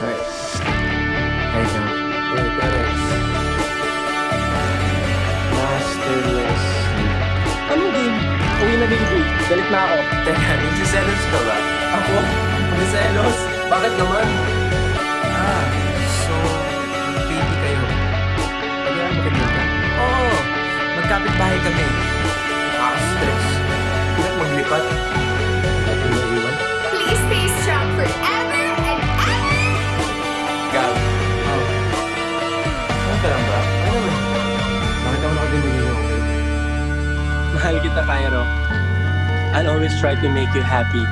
Alright. Hey, Terex. Masterless. Anong game? Uwi na baby. Galit na ako. Teka, nagsiselos ka ba? Ako? Nagsiselos? Bakit naman? Ah, so, baby kayo. Na maganda ka? Oo, magkapit bahay kami. Ka lang naman? Ako nakadinig okay? Mahal kita, Cairo. I'll always try to make you happy.